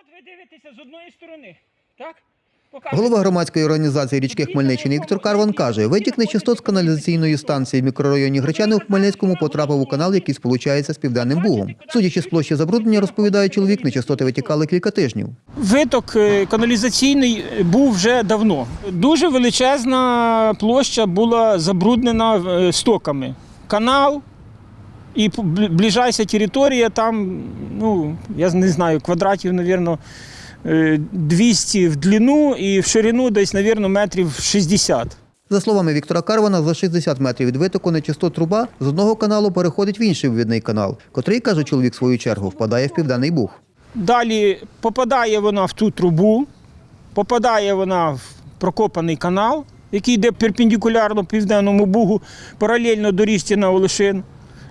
От ви дивитеся з одної сторони, так? Голова громадської організації річки Хмельниччини Віктор Карван каже, витік нечистот з каналізаційної станції в мікрорайоні Гречани у Хмельницькому потрапив у канал, який сполучається з південним бугом. Судячи з площі забруднення, розповідає чоловік, нечистоти витікали кілька тижнів. Виток е, каналізаційний був вже давно. Дуже величезна площа була забруднена е, стоками. Канал і п- бл- ближайша територія там, ну, я не знаю, квадратів, мабуть, 200 в длину і в ширину десь, мабуть, метрів 60. За словами Віктора Карвана, за 60 метрів від витоку нечистот труба з одного каналу переходить в інший вивідний канал, котрий, каже чоловік, в свою чергу, впадає в південний буг. Далі попадає вона в ту трубу, попадає вона в прокопаний канал, який йде перпендикулярно південному бугу, паралельно доріжці на Олешин,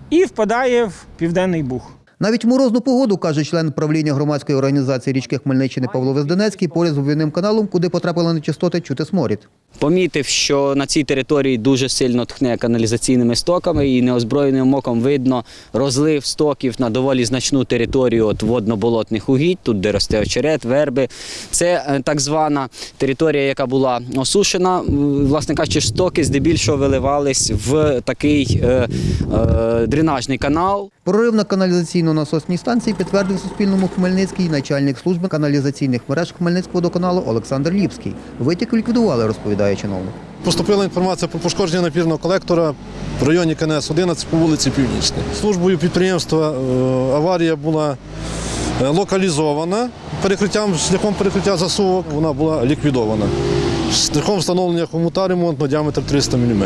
і впадає в південний буг. Навіть морозну погоду, каже член правління громадської організації річки Хмельниччини Павло Везденецький, поряд з вивідним каналом, куди потрапили нечистоти, чути сморід. Помітив, що на цій території дуже сильно тхне каналізаційними стоками, і неозброєним оком видно розлив стоків на доволі значну територію от водно-болотних угідь, тут де росте очерет, верби. Це е, так звана територія, яка була осушена. Власне кажучи, стоки здебільшого виливались в такий е, е, дренажний канал. Прорив на каналізаційно-насосній станції підтвердив Суспільному Хмельницький начальник служби каналізаційних мереж Хмельницького водоканалу Олександр Ліпський. Витік ліквідували, розповідає чиновник. Поступила інформація про пошкодження напірного колектора в районі КНС 11 по вулиці Північній. Службою підприємства е, аварія була е, локалізована перекриттям, шляхом перекриття засувок. Вона була ліквідована. Шляхом встановлення хомута ремонтного діаметр 300 мм.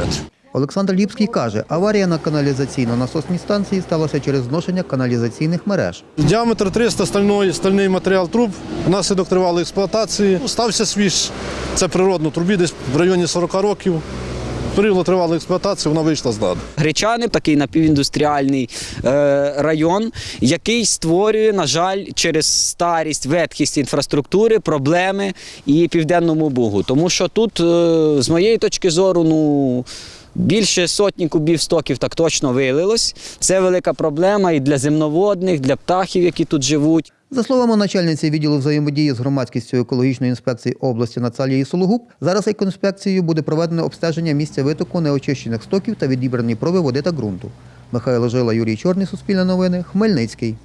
Олександр Ліпський каже, аварія на каналізаційно-насосній станції сталася через зношення каналізаційних мереж. Діаметр 300 стальної, стальний матеріал труб. Внаслідок тривалої експлуатації стався свіж. Це природно трубі, десь в районі 40 років. Період тривалої експлуатації вона вийшла з ладу. Гречани, такий напівіндустріальний е, район, який створює, на жаль, через старість, ветхість інфраструктури проблеми і південному бугу. Тому що тут, е, з моєї точки зору, ну. Більше сотні кубів стоків так точно вилилось. Це велика проблема і для земноводних, для птахів, які тут живуть. За словами начальниці відділу взаємодії з громадськістю екологічної інспекції області Нацалії Сологуб, зараз екоінспекцією буде проведено обстеження місця витоку неочищених стоків та відібрані проби води та ґрунту. Михайло Жила, Юрій Чорний, Суспільне новини, Хмельницький.